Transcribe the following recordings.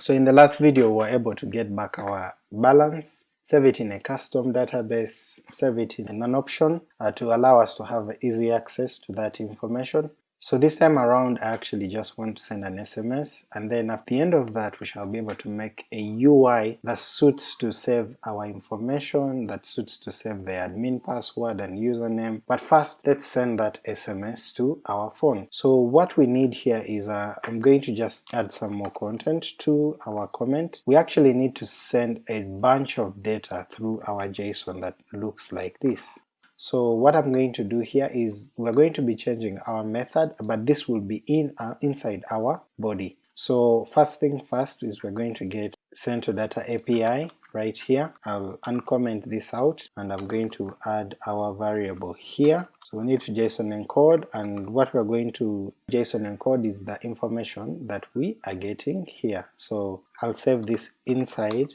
So in the last video we were able to get back our balance, save it in a custom database, save it in an option uh, to allow us to have easy access to that information, so this time around I actually just want to send an SMS and then at the end of that we shall be able to make a UI that suits to save our information, that suits to save the admin password and username, but first let's send that SMS to our phone. So what we need here is uh, I'm going to just add some more content to our comment. We actually need to send a bunch of data through our JSON that looks like this. So what I'm going to do here is we're going to be changing our method but this will be in uh, inside our body. So first thing first is we're going to get send to data API right here. I'll uncomment this out and I'm going to add our variable here. So we need to JSON encode and what we're going to JSON encode is the information that we are getting here. So I'll save this inside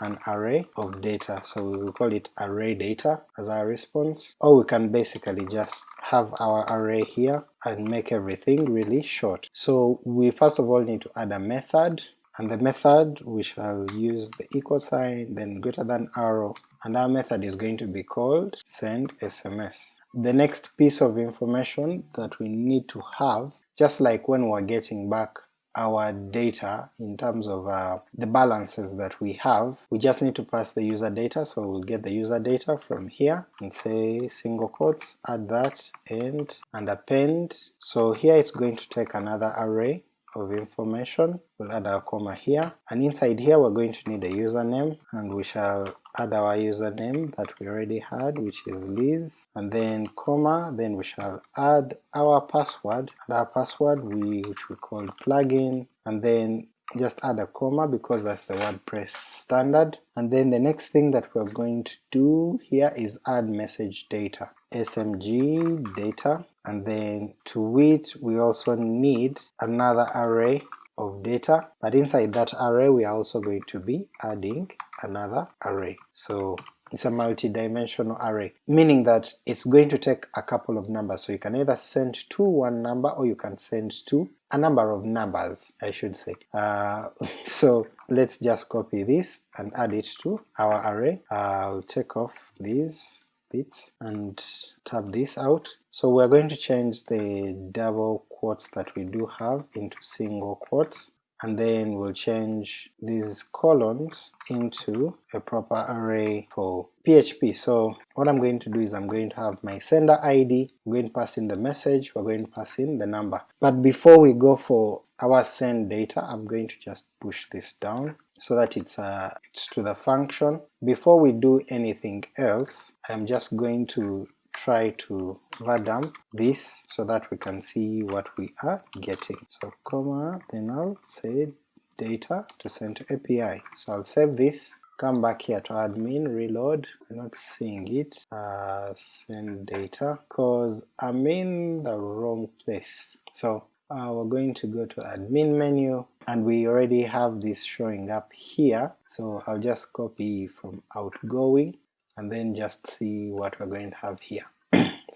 an array of data, so we will call it array data as our response, or we can basically just have our array here and make everything really short. So we first of all need to add a method, and the method we shall use the equal sign, then greater than arrow, and our method is going to be called send SMS. The next piece of information that we need to have, just like when we're getting back our data in terms of uh, the balances that we have, we just need to pass the user data, so we'll get the user data from here and say single quotes, add that, end, and append. So here it's going to take another array of information, we'll add our comma here, and inside here we're going to need a username, and we shall add our username that we already had which is Liz, and then comma, then we shall add our password, and our password we, which we call plugin, and then just add a comma because that's the WordPress standard, and then the next thing that we're going to do here is add message data, smg data, and then to it we also need another array of data, but inside that array we are also going to be adding another array. So it's a multi-dimensional array, meaning that it's going to take a couple of numbers, so you can either send to one number or you can send to a number of numbers, I should say. Uh, so let's just copy this and add it to our array. I'll take off these bits and tab this out. So we're going to change the double quotes that we do have into single quotes and then we'll change these colons into a proper array for PHP. So what I'm going to do is I'm going to have my sender ID, I'm going to pass in the message, we're going to pass in the number. But before we go for our send data, I'm going to just push this down so that it's, uh, it's to the function. Before we do anything else, I'm just going to try to vardump this so that we can see what we are getting. So comma, then I'll say data to send to API. So I'll save this, come back here to admin, reload, I'm not seeing it, uh, send data, cause I'm in the wrong place. So uh, we're going to go to admin menu and we already have this showing up here so I'll just copy from outgoing and then just see what we're going to have here.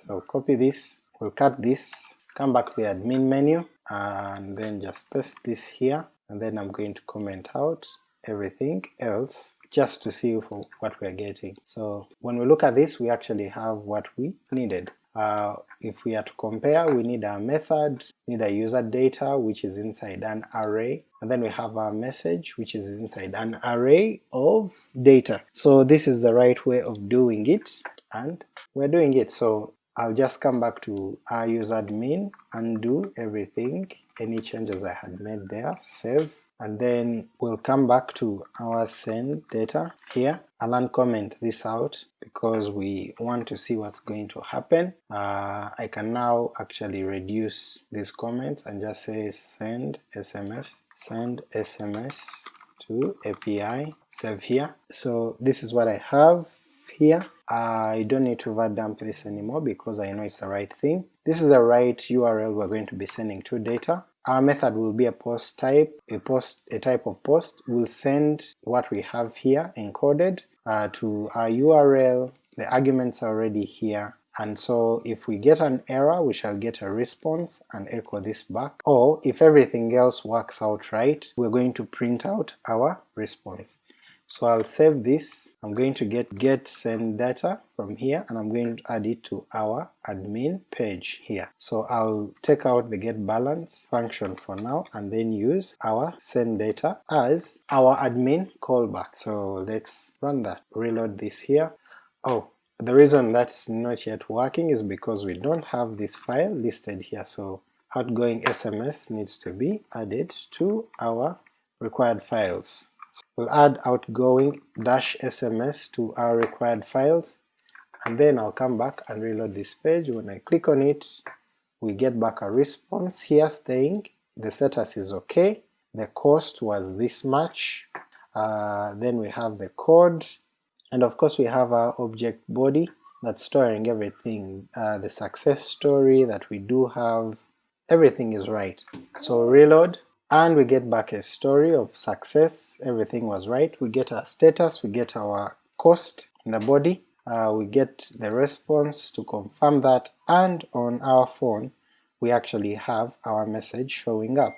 So copy this, we'll cut this, come back to the admin menu and then just paste this here and then I'm going to comment out everything else just to see for what we're getting. So when we look at this we actually have what we needed. Uh, if we are to compare, we need a method, need a user data which is inside an array, and then we have our message which is inside an array of data. So this is the right way of doing it, and we're doing it. So I'll just come back to our user admin, undo everything, any changes I had made there, save, and then we'll come back to our send data here. I'll uncomment this out because we want to see what's going to happen. Uh, I can now actually reduce these comments and just say send SMS, send SMS to API, save here. So this is what I have here. I don't need to vardump this anymore because I know it's the right thing. This is the right URL we're going to be sending to data. Our method will be a post type, a post, a type of post, will send what we have here encoded uh, to our URL, the arguments are already here, and so if we get an error we shall get a response and echo this back, or if everything else works out right we're going to print out our response. So I'll save this, I'm going to get get send data from here and I'm going to add it to our admin page here. So I'll take out the get balance function for now and then use our send data as our admin callback. So let's run that, reload this here. Oh, the reason that's not yet working is because we don't have this file listed here, so outgoing SMS needs to be added to our required files. We'll add outgoing dash SMS to our required files, and then I'll come back and reload this page. When I click on it, we get back a response. Here saying the status is okay, the cost was this much, uh, then we have the code, and of course we have our object body that's storing everything, uh, the success story that we do have, everything is right. So reload, and we get back a story of success, everything was right, we get our status, we get our cost in the body, uh, we get the response to confirm that, and on our phone we actually have our message showing up.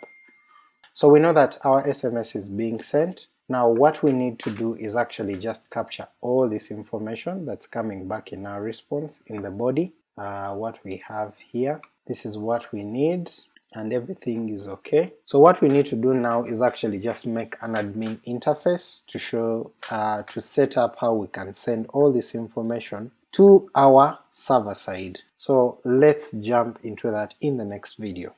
So we know that our SMS is being sent, now what we need to do is actually just capture all this information that's coming back in our response in the body, uh, what we have here, this is what we need, and everything is okay. So what we need to do now is actually just make an admin interface to show, uh, to set up how we can send all this information to our server side. So let's jump into that in the next video.